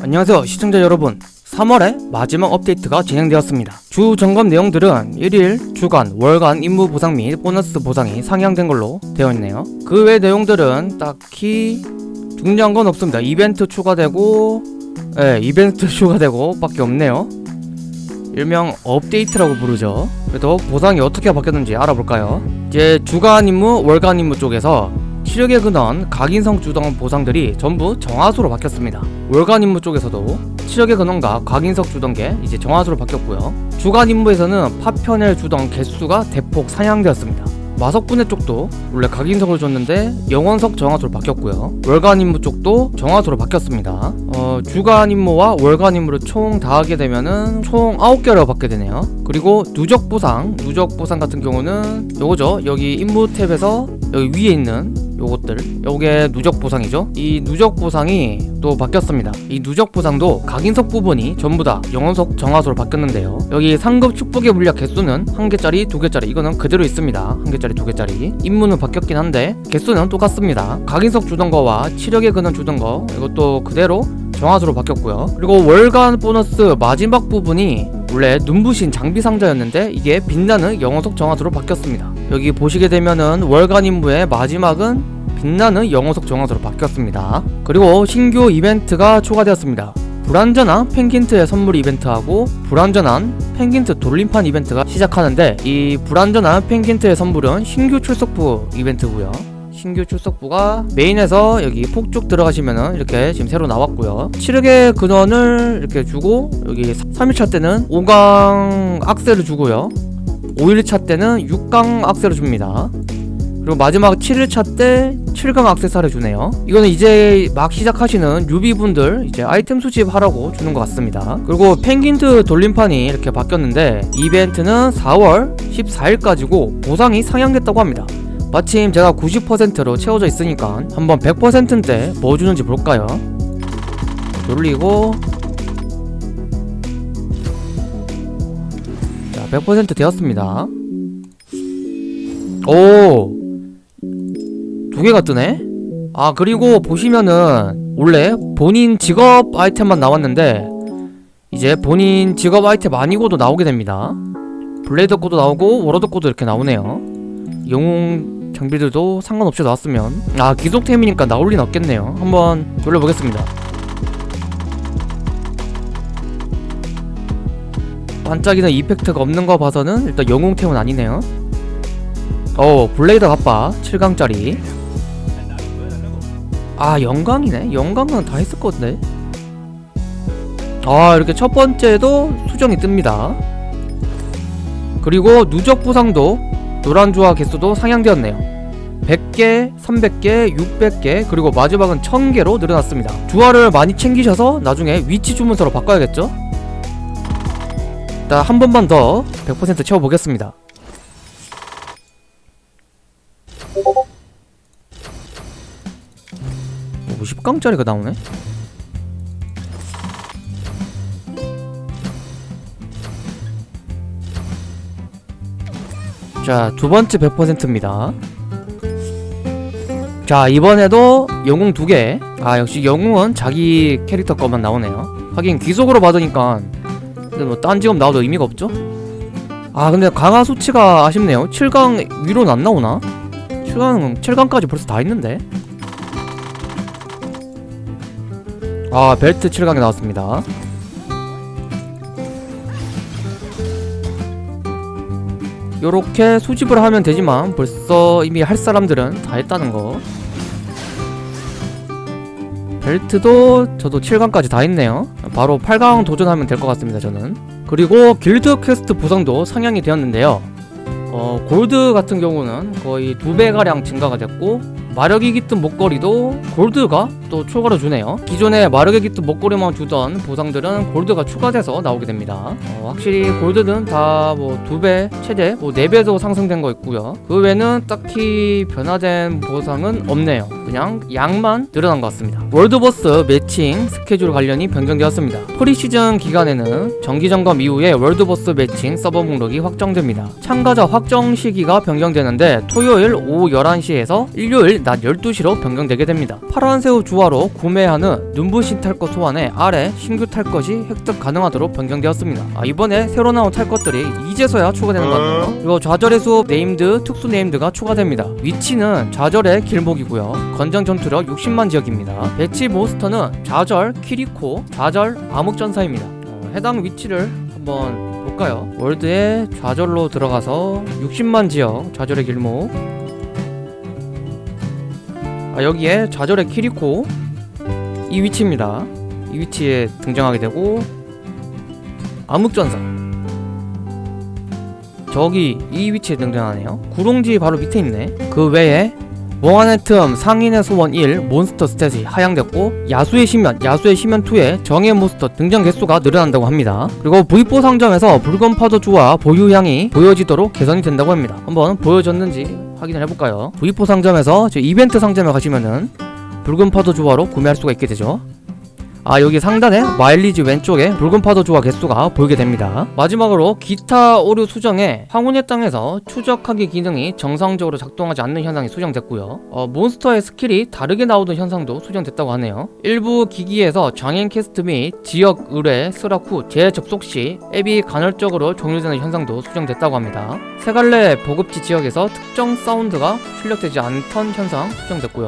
안녕하세요 시청자 여러분. 3월에 마지막 업데이트가 진행되었습니다. 주 점검 내용들은 1일, 주간, 월간 임무 보상 및 보너스 보상이 상향된 걸로 되어 있네요. 그 외 내용들은 딱히 중요한 건 없습니다. 이벤트 추가되고 예, 이벤트 추가되고 밖에 없네요. 일명 업데이트라고 부르죠. 그래도 보상이 어떻게 바뀌었는지 알아볼까요? 이제 주간 임무, 월간 임무 쪽에서 치력의 근원, 각인성 주던 보상들이 전부 정화수로 바뀌었습니다. 월간 임무 쪽에서도 치력의 근원과 각인석 주던 게 이제 정화수로 바뀌었고요. 주간 임무에서는 파편을 주던 개수가 대폭 상향되었습니다. 마석분해 쪽도 원래 각인석을 줬는데 영원석 정화수로 바뀌었고요. 월간 임무 쪽도 정화수로 바뀌었습니다. 어, 주간 임무와 월간 임무를 총 다 하게 되면은 총 9개로 받게 되네요. 그리고 누적 보상, 누적 보상 같은 경우는 요거죠. 여기 임무 탭에서 여기 위에 있는 요것들. 요게 누적 보상이죠. 이 누적 보상이 또 바뀌었습니다. 이 누적 보상도 각인석 부분이 전부 다 영원석 정화수로 바뀌었는데요. 여기 상급 축복의 물약 개수는 한 개짜리 두 개짜리 이거는 그대로 있습니다. 한 개짜리 두 개짜리. 임무는 바뀌었긴 한데 개수는 똑같습니다. 각인석 주던 거와 치력의 근원 주던 거 이것도 그대로 정화수로 바뀌었고요. 그리고 월간 보너스 마지막 부분이 원래 눈부신 장비 상자였는데 이게 빛나는 영어석 정화수로 바뀌었습니다 여기 보시게 되면은 월간 임무의 마지막은 빛나는 영어석 정화수로 바뀌었습니다. 그리고 신규 이벤트가 추가되었습니다. 불완전한 펭귄트의 선물 이벤트하고 불완전한 펭귄트 돌림판 이벤트가 시작하는데 이 불완전한 펭귄트의 선물은 신규 출석부 이벤트고요. 신규 출석부가 메인에서 여기 폭죽 들어가시면은 이렇게 지금 새로 나왔고요. 7흑의 근원을 이렇게 주고 여기 3일차 때는 5강 악셀을 주고요 5일차 때는 6강 악셀을 줍니다. 그리고 마지막 7일차 때 7강 악세사를 주네요. 이거는 이제 막 시작하시는 유비분들 이제 아이템 수집하라고 주는 것 같습니다. 그리고 펭귄트 돌림판이 이렇게 바뀌었는데 이벤트는 4월 14일까지고 보상이 상향됐다고 합니다. 마침 제가 90%로 채워져 있으니까 한번 100%인데 뭐 주는지 볼까요? 돌리고 100% 되었습니다. 오! 두 개가 뜨네? 아, 그리고 보시면은 원래 본인 직업 아이템만 나왔는데 이제 본인 직업 아이템 아니고도 나오게 됩니다. 블레이드 꺼도 나오고 워로드 꺼도 이렇게 나오네요. 영웅 장비들도 상관없이 나왔으면 아 기속템이니까 나올 리는 없겠네요 한번 돌려보겠습니다 반짝이는 effect가 없는 거 봐서는 일단 영웅템은 아니네요. 어 블레이드 갑바 7강짜리. 아 영광이네. 영광은 다 했을 건데. 아 이렇게 첫 번째도 수정이 뜹니다. 그리고 누적 보상도 노란 조화 개수도 상향되었네요. 100개, 300개, 600개 그리고 마지막은 1000개로 늘어났습니다. 주화를 많이 챙기셔서 나중에 위치 주문서로 바꿔야겠죠? 일단 한 번만 더 100% 채워보겠습니다 오, 10강짜리가 나오네? 자, 두 번째 100%입니다. 자, 이번에도 영웅 두 개. 아, 역시 영웅은 자기 캐릭터 것만 나오네요. 하긴 귀속으로 받으니까 근데 뭐 딴 직업 나와도 의미가 없죠? 아, 근데 강화 수치가 아쉽네요. 7강 위로는 안 나오나? 7강, 7강까지 벌써 다 있는데? 아, 벨트 7강에 나왔습니다. 요렇게 수집을 하면 되지만 벌써 이미 할 사람들은 다 했다는 거 벨트도 저도 7강까지 다 했네요 바로 8강 도전하면 될 것 같습니다 저는. 그리고 길드 퀘스트 보상도 상향이 되었는데요. 어, 골드 같은 경우는 거의 두 배가량 증가가 됐고 마력이 깃든 목걸이도 골드가 또 추가로 주네요. 기존에 마력이 깃든 목걸이만 주던 보상들은 골드가 추가돼서 나오게 됩니다. 어, 확실히 골드는 다 뭐 두배 최대 뭐 네 배도 상승된 거 있고요. 그 외에는 딱히 변화된 보상은 없네요. 그냥 양만 늘어난 것 같습니다. world boss matching 스케줄 관련이 변경되었습니다. 프리시즌 기간에는 정기점검 이후에 world boss matching 서버 목록이 확정됩니다. 참가자 확정 시기가 변경되는데 토요일 오후 11시에서 일요일 낮 12시로 변경되게 됩니다. 파란새우 주화로 구매하는 눈부신 탈것 소환에 아래 신규 탈 것이 획득 가능하도록 변경되었습니다. 아, 이번에 새로 나온 탈 것들이 이제서야 추가되는 것 같네요. 그리고 좌절의 숲 named 특수 named가 추가됩니다. 위치는 좌절의 길목이고요. 권장 전투력 60만 지역입니다. 배치 몬스터는 좌절 키리코, 좌절 암흑전사입니다. 어, 해당 위치를 한번 볼까요? world에 좌절로 들어가서 60만 지역 좌절의 길목 아, 여기에 좌절의 키리코 이 위치입니다. 이 위치에 등장하게 되고 암흑전사 저기 이 위치에 등장하네요. 구롱지 바로 밑에 있네. 그 외에 몽환의 틈 상인의 소원 1 몬스터 stat이 하향됐고 야수의 심연 야수의 심연 2에 정예 몬스터 등장 개수가 늘어난다고 합니다 그리고 V4 상점에서 붉은 파도 주화 보유량이 보여지도록 개선이 된다고 합니다 한번 보여졌는지 확인을 해볼까요? V4 상점에서 저 이벤트 상점에 가시면은 붉은 파도주화로 구매할 수가 있게 되죠 아 여기 상단에 마일리지 왼쪽에 붉은 파도 주화 개수가 보이게 됩니다. 마지막으로 기타 오류 수정에 황혼의 땅에서 추적하기 기능이 정상적으로 작동하지 않는 현상이 수정됐고요. 어, 몬스터의 스킬이 다르게 나오던 현상도 수정됐다고 하네요. 일부 기기에서 main quest 및 지역 의뢰 수락 후 재접속 시 앱이 간헐적으로 종료되는 현상도 수정됐다고 합니다. 세갈래 보급지 지역에서 특정 사운드가 출력되지 않던 현상 수정됐고요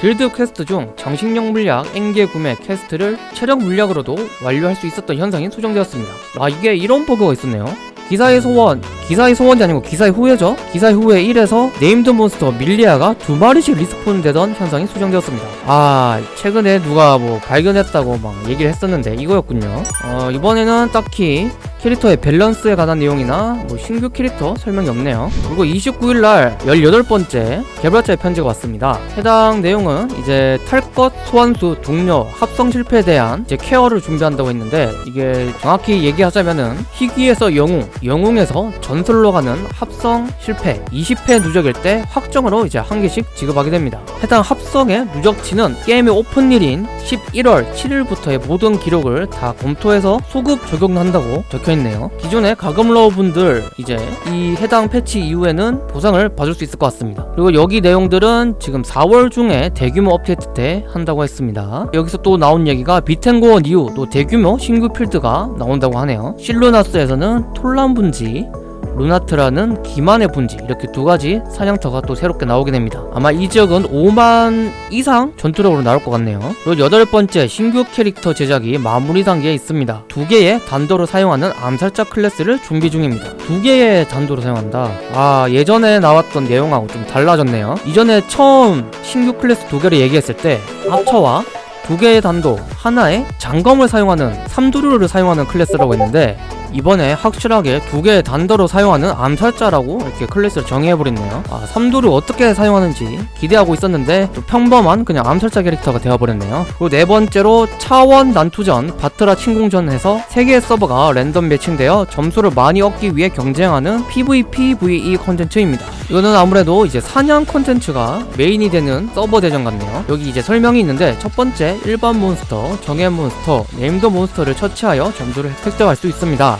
길드 퀘스트 중 정식용 물약 앵계 구매 quest를 체력 물약으로도 완료할 수 있었던 현상이 수정되었습니다. 아 이게 이런 버그가 있었네요. 기사의 소원, 기사의 소원이 아니고 기사의 후회죠? 기사의 후회 1에서 named 몬스터 밀리아가 두 마리씩 respawn 되던 현상이 수정되었습니다. 아, 최근에 누가 뭐 발견했다고 막 얘기를 했었는데 이거였군요. 어, 이번에는 딱히 캐릭터의 밸런스에 관한 내용이나 뭐 신규 캐릭터 설명이 없네요. 그리고 29일날 18번째 개발자의 편지가 왔습니다. 해당 내용은 이제 탈 것, 소환수, 동료, 합성 실패에 대한 이제 care를 준비한다고 했는데 이게 정확히 얘기하자면은 희귀에서 영웅, 영웅에서 전설로 가는 합성 실패 20회 누적일 때 확정으로 이제 한 개씩 지급하게 됩니다. 해당 합성의 누적치는 게임의 오픈일인 11월 7일부터의 모든 기록을 다 검토해서 소급 적용한다고 적혀 있네요. 기존의 가금러우 분들 이제 이 해당 패치 이후에는 보상을 받을 수 있을 것 같습니다. 그리고 여기 내용들은 지금 4월 중에 대규모 업데이트 때 한다고 했습니다. 여기서 또 나온 얘기가 비텐고원 이후 또 대규모 신규 필드가 나온다고 하네요. 실루나스에서는 톨란 분지 루나트라는 기만의 분지 이렇게 두 가지 사냥터가 또 새롭게 나오게 됩니다. 아마 이 지역은 5만 이상 전투력으로 나올 것 같네요. 그리고 여덟 번째 신규 캐릭터 제작이 마무리 단계에 있습니다. 두 개의 단도로 사용하는 암살자 클래스를 준비 중입니다. 두 개의 단도로 사용한다. 아 예전에 나왔던 내용하고 좀 달라졌네요. 이전에 처음 신규 클래스 두 개를 얘기했을 때 아처와 두 개의 단도 하나에 장검을 사용하는 삼도류를 사용하는 클래스라고 했는데 이번에 확실하게 두 개의 단도로 사용하는 암살자라고 이렇게 클래스를 정의해버렸네요. 아 삼도류를 어떻게 사용하는지 기대하고 있었는데 또 평범한 그냥 암살자 캐릭터가 되어버렸네요. 그리고 네 번째로 차원 난투전 바트라 침공전에서 세 개의 서버가 랜덤 matching되어 점수를 많이 얻기 위해 경쟁하는 PVPVE 콘텐츠입니다. 이거는 아무래도 이제 사냥 콘텐츠가 main이 되는 서버 대전 같네요. 여기 이제 설명이 있는데 첫 번째 일반 몬스터, 정예 몬스터, named 몬스터를 처치하여 점수를 획득할 수 있습니다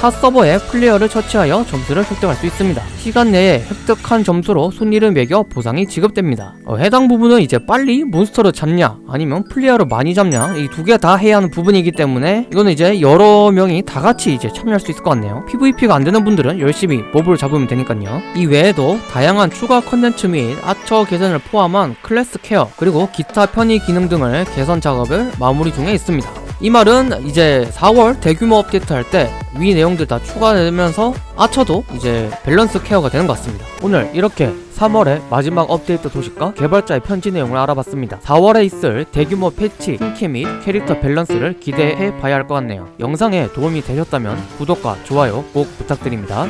타 서버에 플레이어를 처치하여 점수를 획득할 수 있습니다. 시간 내에 획득한 점수로 순위를 매겨 보상이 지급됩니다. 어, 해당 부분은 이제 빨리 몬스터를 잡냐 아니면 플레이어를 많이 잡냐 이 두 개 다 해야 하는 부분이기 때문에 이거는 이제 여러 명이 다 같이 이제 참여할 수 있을 것 같네요. PVP가 안 되는 분들은 열심히 몹을 잡으면 되니까요. 이 외에도 다양한 추가 컨텐츠 및 아처 개선을 포함한 클래스 care 그리고 기타 편의 기능 등을 개선 작업을 마무리 중에 있습니다. 이 말은 이제 4월 대규모 업데이트 할 때 위 내용들 다 추가되면서 아처도 이제 밸런스 care가 되는 것 같습니다. 오늘 이렇게 3월의 마지막 업데이트 소식과 개발자의 편지 내용을 알아봤습니다. 4월에 있을 대규모 패치, 신캐 및 캐릭터 밸런스를 기대해 봐야 할 것 같네요. 영상에 도움이 되셨다면 구독과 좋아요 꼭 부탁드립니다.